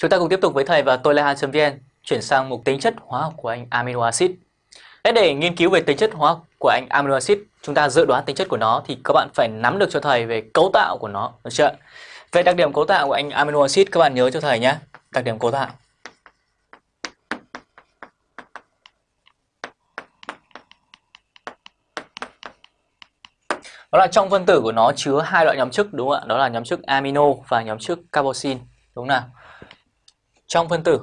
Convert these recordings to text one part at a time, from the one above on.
Chúng ta cùng tiếp tục với thầy và tôi là Han.vn chuyển sang mục tính chất hóa học của anh amino acid. để nghiên cứu về tính chất hóa học của anh amino acid, chúng ta dự đoán tính chất của nó thì các bạn phải nắm được cho thầy về cấu tạo của nó, được chưa? Về đặc điểm cấu tạo của anh amino acid các bạn nhớ cho thầy nhé. Đặc điểm cấu tạo. Đó là trong phân tử của nó chứa hai loại nhóm chức đúng không ạ? Đó là nhóm chức amino và nhóm chức carboxyl, đúng không nào? Trong phân tử.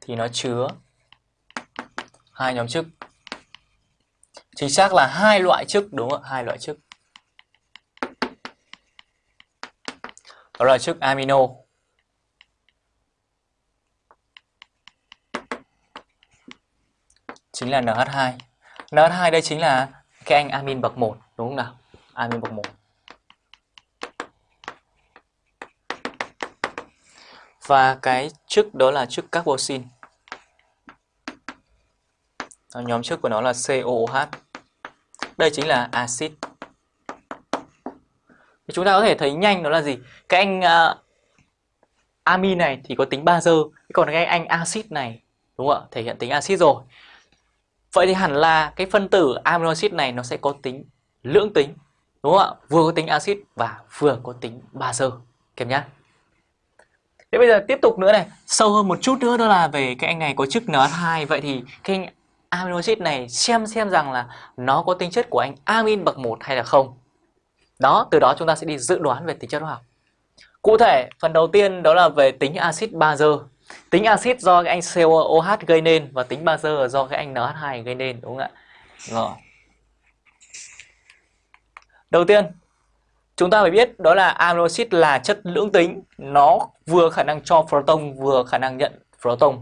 Thì nó chứa hai nhóm chức. Chính xác là hai loại chức, đúng không ạ? Hai loại chức. Đó là chức amino. Chính là NH2 NH2 đây chính là cái anh amin bậc 1 đúng không nào? Amin bậc 1 và cái chức đó là chức carboxyl. Nhóm chức của nó là COOH đây chính là axit. Chúng ta có thể thấy nhanh đó là gì? Cái anh à, uh, amin này thì có tính bazơ còn cái anh axit này đúng không ạ? Thể hiện tính axit rồi. Vậy thì hẳn là cái phân tử amino acid này nó sẽ có tính lưỡng tính đúng không ạ? Vừa có tính axit và vừa có tính bazơ kèm nhá. Thế bây giờ tiếp tục nữa này, sâu hơn một chút nữa đó là về cái anh này có chức NH2 vậy thì cái anh amino acid này xem xem rằng là nó có tính chất của anh amin bậc 1 hay là không. Đó, từ đó chúng ta sẽ đi dự đoán về tính chất hóa học. Cụ thể, phần đầu tiên đó là về tính axit bazơ. Tính axit do cái anh COOH gây nên và tính bazơ do cái anh NH2 gây nên đúng không ạ? Rồi. Đầu tiên, Chúng ta phải biết đó là amino acid là chất lưỡng tính, nó vừa khả năng cho proton vừa khả năng nhận proton.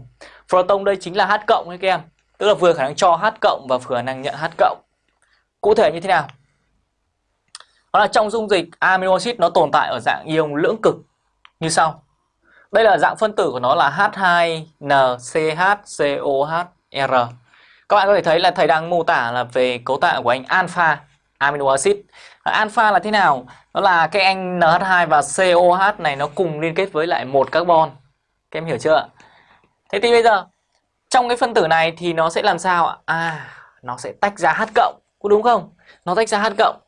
Proton đây chính là H cộng các em, tức là vừa khả năng cho H cộng và vừa khả năng nhận H cộng. Cụ thể như thế nào? Đó là trong dung dịch amino acid nó tồn tại ở dạng ion lưỡng cực như sau. Đây là dạng phân tử của nó là H2NCHCOHR. Các bạn có thể thấy là thầy đang mô tả là về cấu tạo của anh alpha amino acid. Ờ, alpha là thế nào? Đó là cái anh NH2 và COH này nó cùng liên kết với lại một carbon. Các em hiểu chưa? Thế thì bây giờ trong cái phân tử này thì nó sẽ làm sao ạ? À, nó sẽ tách ra H cộng, có đúng không? Nó tách ra H cộng.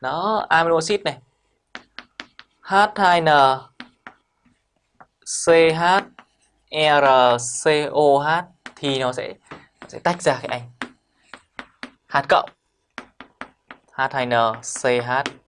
Đó, amino acid này. H2N CH RCOH thì nó sẽ nó sẽ tách ra cái anh H cộng H2N CH